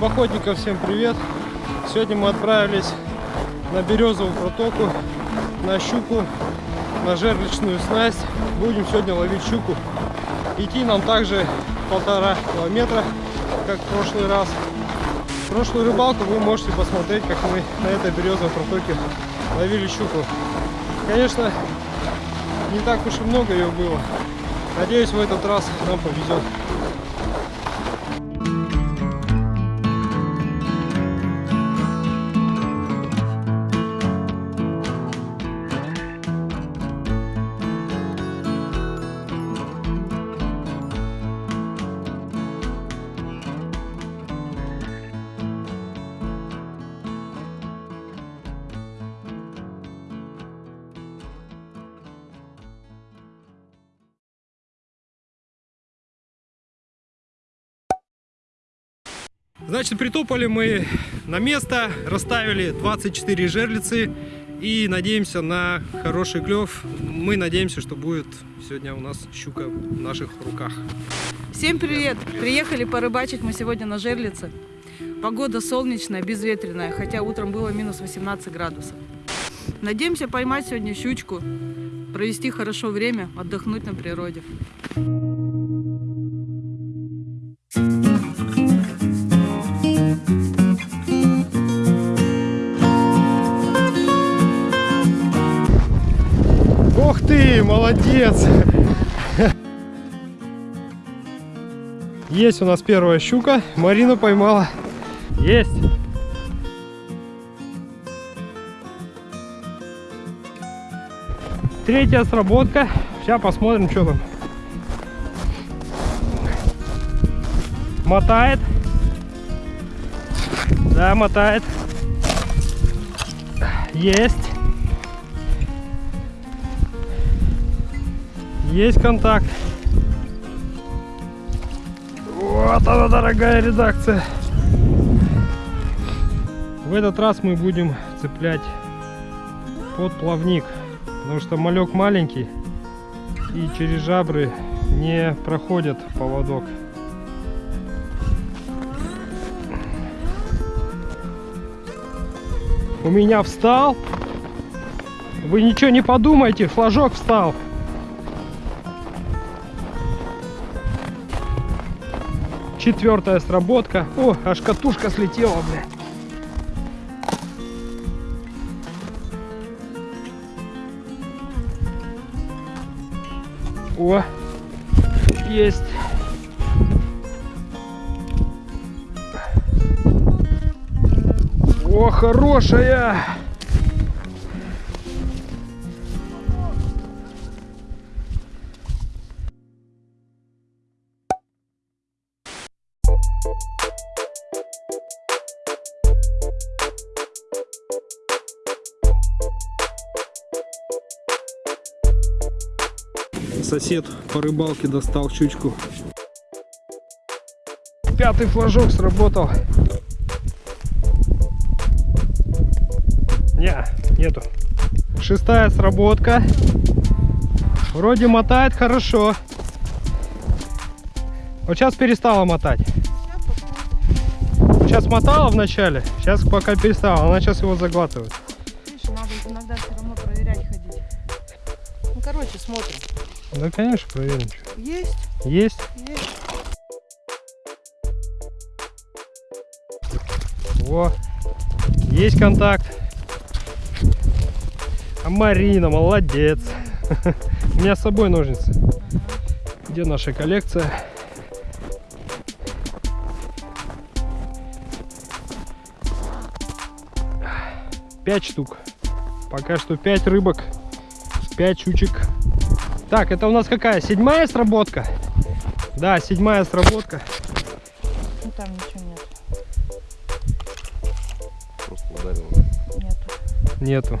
Рыбоходников всем привет! Сегодня мы отправились на Березовую протоку, на щуку, на жерличную снасть. Будем сегодня ловить щуку. Идти нам также полтора километра, как в прошлый раз. Прошлую рыбалку вы можете посмотреть, как мы на этой березовой протоке ловили щуку. Конечно, не так уж и много ее было. Надеюсь, в этот раз нам повезет. Значит, притопали мы на место, расставили 24 жерлицы и надеемся на хороший клев. Мы надеемся, что будет сегодня у нас щука в наших руках. Всем привет! Приехали порыбачить мы сегодня на жерлице. Погода солнечная, безветренная, хотя утром было минус 18 градусов. Надеемся поймать сегодня щучку, провести хорошо время, отдохнуть на природе. Молодец! Есть у нас первая щука. Марина поймала. Есть. Третья сработка. Сейчас посмотрим, что там. Мотает. Да, мотает. Есть. Есть контакт. Вот она, дорогая редакция. В этот раз мы будем цеплять под плавник, потому что малек маленький и через жабры не проходит поводок. У меня встал. Вы ничего не подумайте, флажок встал. Четвертая сработка. О, аж катушка слетела, бля. О, есть. О, хорошая! Сосед по рыбалке достал щучку. Пятый флажок сработал. Не, нету. Шестая сработка. Вроде мотает хорошо. Вот сейчас перестала мотать. Сейчас мотала в начале, сейчас пока перестала. Она сейчас его заглатывает. Видишь, надо иногда все равно проверять ходить. Ну, короче, смотрим. Да, конечно, проверим. Есть, Есть. есть. Во. Есть контакт. А Марина, молодец. У меня с собой ножницы. Где наша коллекция? Пять штук. Пока что пять рыбок. Пять щучек. Так, это у нас какая? Седьмая сработка? Да, седьмая сработка. Ну, там ничего нет. Просто ударил. Нету. Нету.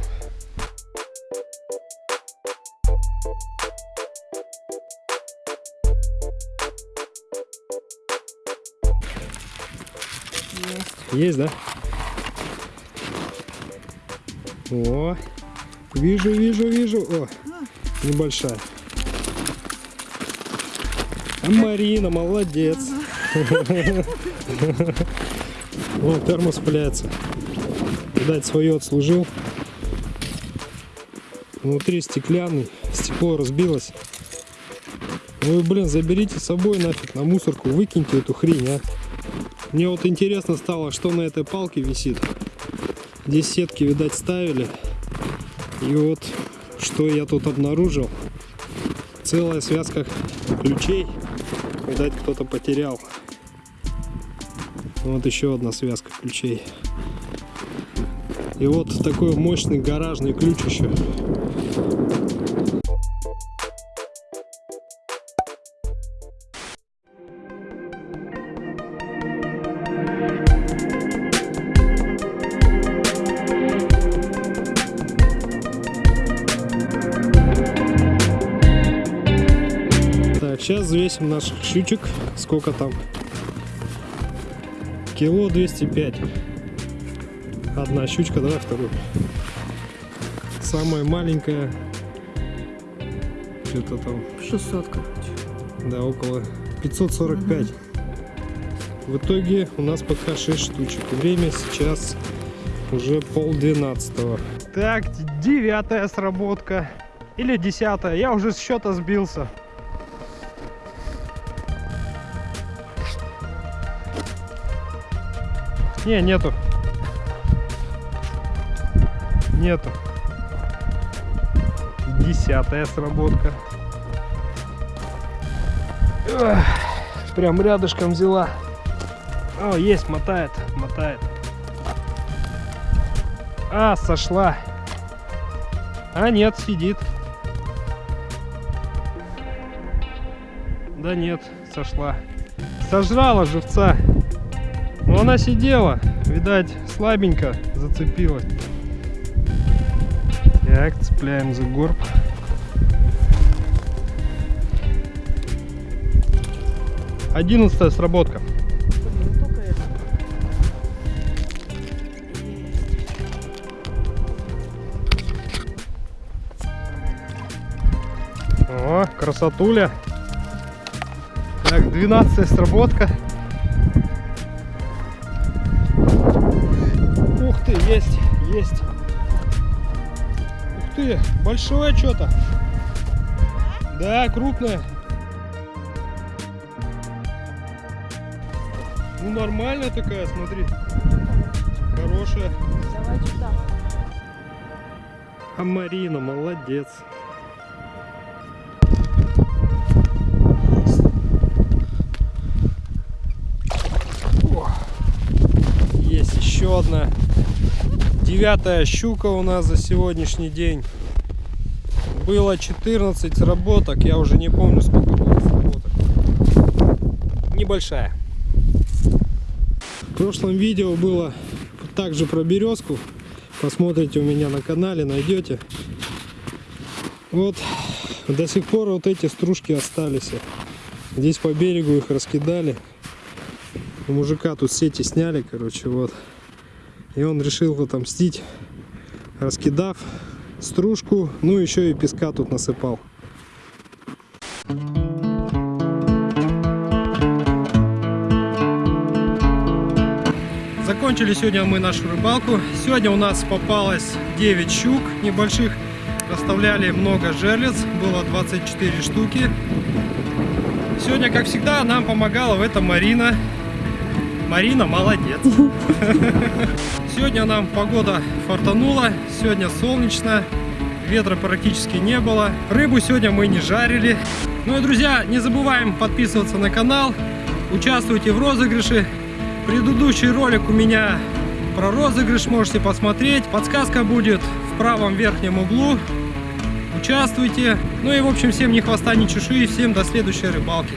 Есть. Есть, да? О, вижу, вижу, вижу. О, небольшая. Марина, молодец. Вон термос пыляется. Видать, свое отслужил. Внутри стеклянный. Стекло разбилось. Вы, блин, заберите с собой нафиг на мусорку. Выкиньте эту хрень, а. Мне вот интересно стало, что на этой палке висит. Здесь сетки, видать, ставили. И вот, что я тут обнаружил. Целая связка ключей. Видать, кто-то потерял. Вот еще одна связка ключей. И вот такой мощный гаражный ключ еще. Сейчас взвесим наших щучек. Сколько там? Кило 205. Одна щучка, давай вторую. Самая маленькая. Что-то там, 600, короче. да, около 545. В итоге у нас пока 6 штучек. Время сейчас уже пол двенадцатого. Так, девятая сработка. Или десятая. Я уже с счета сбился. Не, нету. Нету. Десятая сработка. Эх, прям рядышком взяла. О, есть, мотает, мотает. А, сошла. А, нет, сидит. Да нет, сошла. Сожрала живца. Но она сидела, видать, слабенько зацепилась. Так, цепляем за горб. Одиннадцатая сработка. О, красотуля. Так, 12 сработка. Есть. Ух ты, большое что-то. Да, крупное. Ну, нормальная такая, смотри. Хорошая. Давай сюда. А Марина, молодец. О, Есть еще одна. Девятая щука у нас за сегодняшний день. Было 14 сработок. Я уже не помню, сколько было сработок. Небольшая. В прошлом видео было также про березку. Посмотрите у меня на канале, найдете. Вот до сих пор вот эти стружки остались. Здесь по берегу их раскидали. У мужика тут сети сняли, короче, вот. И он решил отомстить, раскидав стружку, ну еще и песка тут насыпал. Закончили сегодня мы нашу рыбалку. Сегодня у нас попалось 9 щук небольших. Расставляли много жерлиц, было 24 штуки. Сегодня, как всегда, нам помогала в этом Марина. Марина молодец. Сегодня нам погода фартанула, сегодня солнечно, ветра практически не было. Рыбу сегодня мы не жарили. Ну и, друзья, не забываем подписываться на канал, участвуйте в розыгрыше. Предыдущий ролик у меня про розыгрыш можете посмотреть. Подсказка будет в правом верхнем углу. Участвуйте. Ну и, в общем, всем ни хвоста, ни чешуи. Всем до следующей рыбалки.